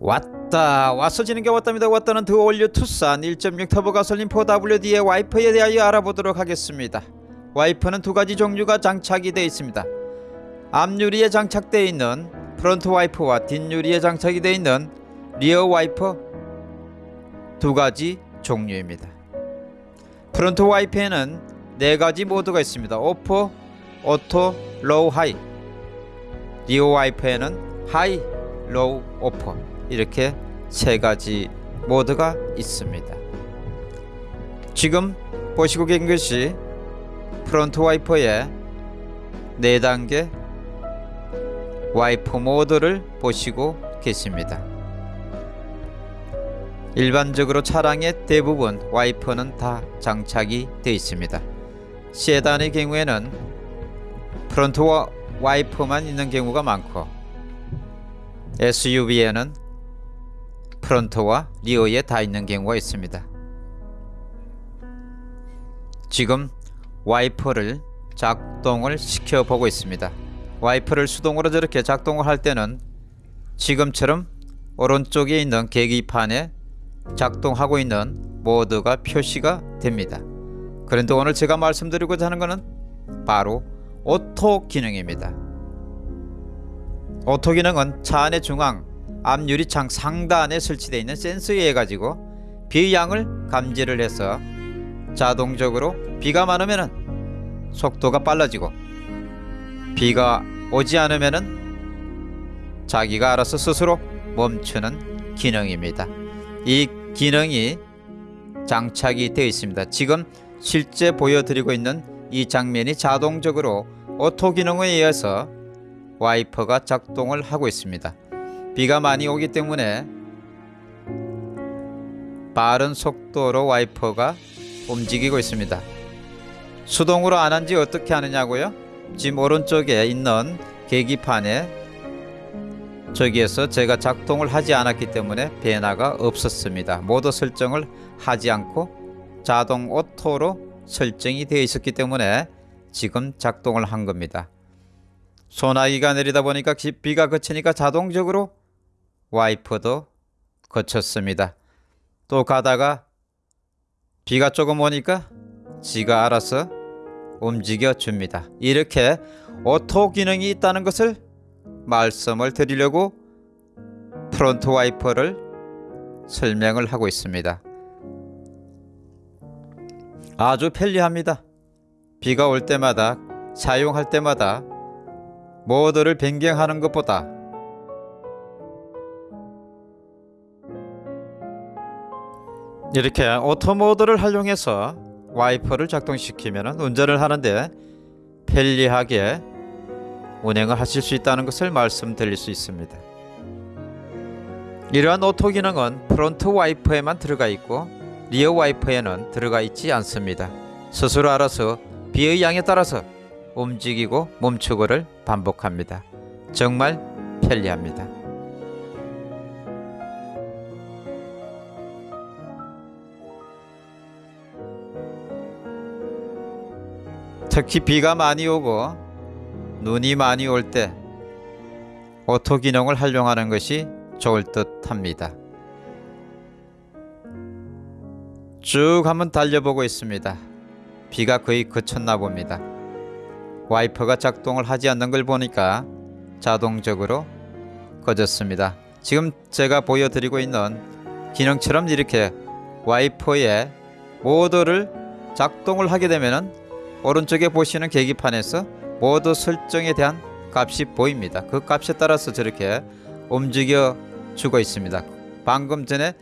왔다. 와서 지는 게 왔답니다. 왔다는 The All New 투싼 1.6 터보 가솔린 4WD의 와이퍼에 대하여 알아보도록 하겠습니다. 와이퍼는 두 가지 종류가 장착이 되어 있습니다. 앞유리에 장착되어 있는 front 와이퍼와 뒷유리에 장착이 되어 있는 rear 와이퍼 두 가지 종류입니다. front 와이퍼에는 네 가지 모드가 있습니다. off, auto, low, high. rear 와이퍼에는 high, low, off 이렇게 세 가지 모드가 있습니다. 지금 보시고 계신 것이 front 와이퍼의 4단계 와이퍼 모드를 보시고 계십니다. 일반적으로 차량의 대부분 와이퍼는 다 장착이 되어 있습니다. 세단의 경우에는 front 와이퍼만 있는 경우가 많고 SUV에는 front와 rear에 다 있는 경우가 있습니다. 지금 와이퍼를 작동을 시켜 보고 있습니다. 와이퍼를 수동으로 저렇게 작동을 할 때는 지금처럼 오른쪽에 있는 계기판에 작동하고 있는 모드가 표시가 됩니다. 그런데 오늘 제가 말씀드리고자 하는 것은 바로 auto 기능입니다. auto 기능은 차 안의 중앙 앞 유리창 상단에 설치되어 있는 센서에 의해 가지고 비의 양을 감지를 해서 자동적으로 비가 많으면 속도가 빨라지고 비가 오지 않으면 자기가 알아서 스스로 멈추는 기능입니다. 이 기능이 장착이 되어 있습니다. 지금 실제 보여드리고 있는 이 장면이 자동적으로 auto 기능에 의해서 와이퍼가 작동을 하고 있습니다. 비가 많이 오기 때문에 빠른 속도로 와이퍼가 움직이고 있습니다. 수동으로 안 한 지 어떻게 하느냐고요? 지금 오른쪽에 있는 계기판에 저기에서 제가 작동을 하지 않았기 때문에 변화가 없었습니다. 모두 설정을 하지 않고 자동 auto로 설정이 되어 있었기 때문에 지금 작동을 한 겁니다. 소나기가 내리다 보니까 비가 그치니까 자동적으로 와이퍼도 그쳤습니다. 또 가다가 비가 조금 오니까 지가 알아서 움직여 줍니다. 이렇게 auto 기능이 있다는 것을 말씀을 드리려고 front 와이퍼를 설명을 하고 있습니다. 아주 편리합니다. 비가 올 때마다 사용할 때마다 모드를 변경하는 것보다 이렇게 auto 모드를 활용해서 와이퍼를 작동시키면 운전을 하는데 편리하게 운행을 하실 수 있다는 것을 말씀드릴 수 있습니다. 이러한 auto 기능은 front 와이퍼에만 들어가 있고 rear 와이퍼에는 들어가 있지 않습니다. 스스로 알아서 비의 양에 따라서 움직이고 멈추고를 반복합니다. 정말 편리합니다. 특히 비가 많이 오고 눈이 많이 올 때 auto 기능을 활용하는 것이 좋을 듯 합니다. 쭉 한번 달려보고 있습니다. 비가 거의 그쳤나 봅니다. 와이퍼가 작동을 하지 않는 걸 보니까 자동적으로 꺼졌습니다. 지금 제가 보여드리고 있는 기능처럼 이렇게 와이퍼의 모드를 작동을 하게 되면 오른쪽에 보시는 계기판에서 모드 설정에 대한 값이 보입니다. 그 값에 따라서 저렇게 움직여 주고 있습니다. 방금 전에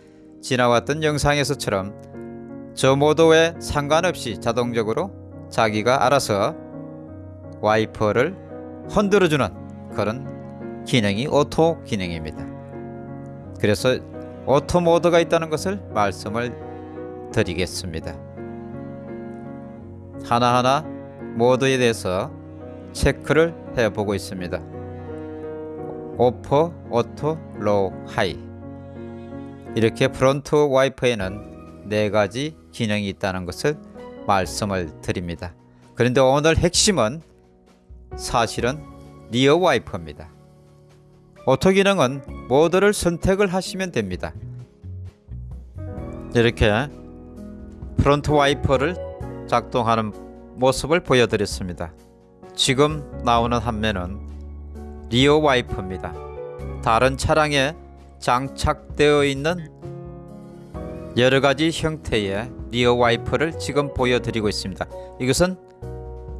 지나왔던 영상에서처럼 저 모드에 상관없이 자동적으로 자기가 알아서 와이퍼를 흔들어주는 그런 기능이 auto 기능입니다. 그래서 auto 모드가 있다는 것을 말씀을 드리겠습니다. 하나하나 모드에 대해서 체크를 해보고 있습니다. off, auto, low, high 이렇게 front 와이퍼에는 네 가지 기능이 있다는 것을 말씀을 드립니다. 그런데 오늘 핵심은 사실은 rear 와이퍼입니다. auto 기능은 모드를 선택을 하시면 됩니다. 이렇게 front 와이퍼를 작동하는 모습을 보여드렸습니다. 지금 나오는 화면은 rear 와이퍼입니다. 다른 차량에 장착되어 있는 여러 가지 형태의 rear 와이퍼를 지금 보여드리고 있습니다. 이것은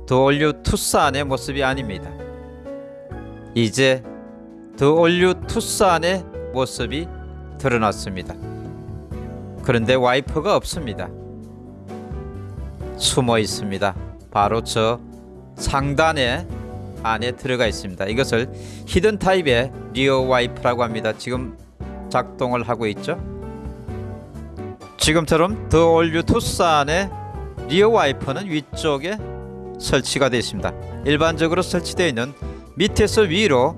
The All New 투싼의 모습이 아닙니다. 이제 The All New 투싼의 모습이 드러났습니다. 그런데 와이퍼가 없습니다. 숨어 있습니다. 바로 저 상단에 안에 들어가 있습니다. 이것을 hidden 타입의 rear 와이퍼라고 합니다. 지금 작동을 하고 있죠. 지금처럼 the all new 투싼의 rear 와이퍼는 위쪽에 설치가 되어 있습니다. 일반적으로 설치되어 있는 밑에서 위로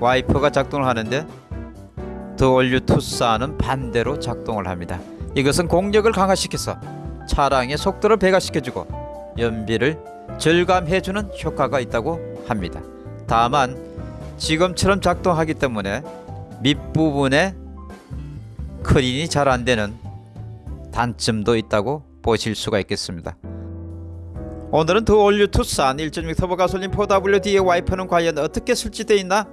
와이퍼가 작동을 하는데 the all new 투싼은 반대로 작동을 합니다. 이것은 공력을 강화시켜서 차량의 속도를 배가시켜주고 연비를 절감해주는 효과가 있다고 합니다. 다만 지금처럼 작동하기 때문에 밑부분에 clean이 잘 안되는 단점도 있다고 보실 수가 있겠습니다. 오늘은 the all new 투싼 1.6 터보 가솔린 4WD의 와이퍼는 과연 어떻게 설치되어 있나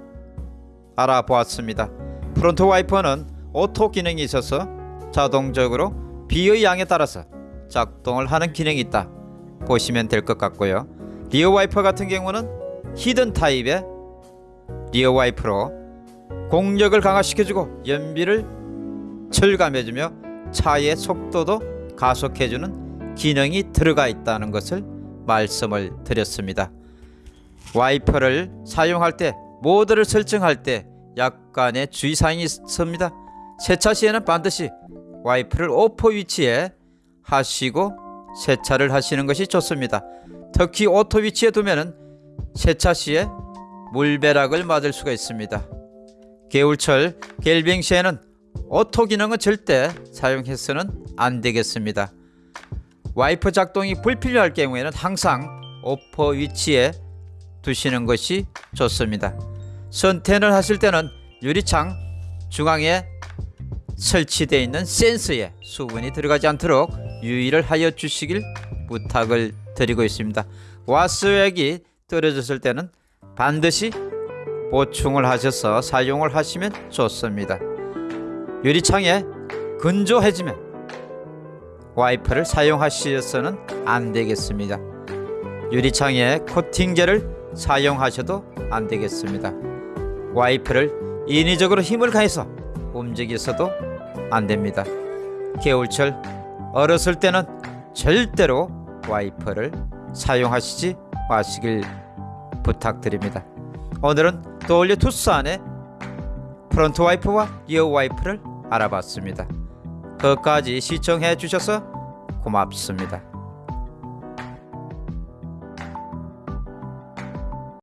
알아보았습니다. front 와이퍼는 auto 기능이 있어서 자동적으로 비의 양에 따라서 작동을 하는 기능이 있다 보시면 될 것 같고요. rear 와이퍼 같은 경우는 hidden 타입의 rear 와이퍼로 공력을 강화시켜주고 연비를 절감해주며 차의 속도도 가속해주는 기능이 들어가 있다는 것을 말씀을 드렸습니다. 와이퍼를 사용할 때 모드를 설정할 때 약간의 주의사항이 있습니다. 세차 시에는 반드시 와이퍼를 off 위치에 하시고 세차를 하시는 것이 좋습니다. 특히 auto 위치에 두면 세차 시에 물벼락을 맞을 수가 있습니다. 겨울철 결빙 시에는 auto 기능은 절대 사용해서는 안 되겠습니다. 와이퍼 작동이 불필요할 경우에는 항상 off 위치에 두시는 것이 좋습니다. 선팅을 하실 때는 유리창 중앙에 설치되어 있는 센서에 수분이 들어가지 않도록 유의를 하여 주시길 부탁을 드리고 있습니다. 와스액이 떨어졌을 때는 반드시 보충을 하셔서 사용을 하시면 좋습니다. 유리창에 건조해지면 와이퍼를 사용하셔서는 안 되겠습니다. 유리창에 코팅제를 사용하셔도 안 되겠습니다. 와이퍼를 인위적으로 힘을 가해서 움직여서도 안 됩니다. 겨울철 얼었을 때는 절대로 와이퍼를 사용하시지 마시길 부탁드립니다. 오늘은 the all new 투싼의 front 와이퍼와 rear 와이퍼를 알아봤습니다. 끝까지 시청해 주셔서 고맙습니다.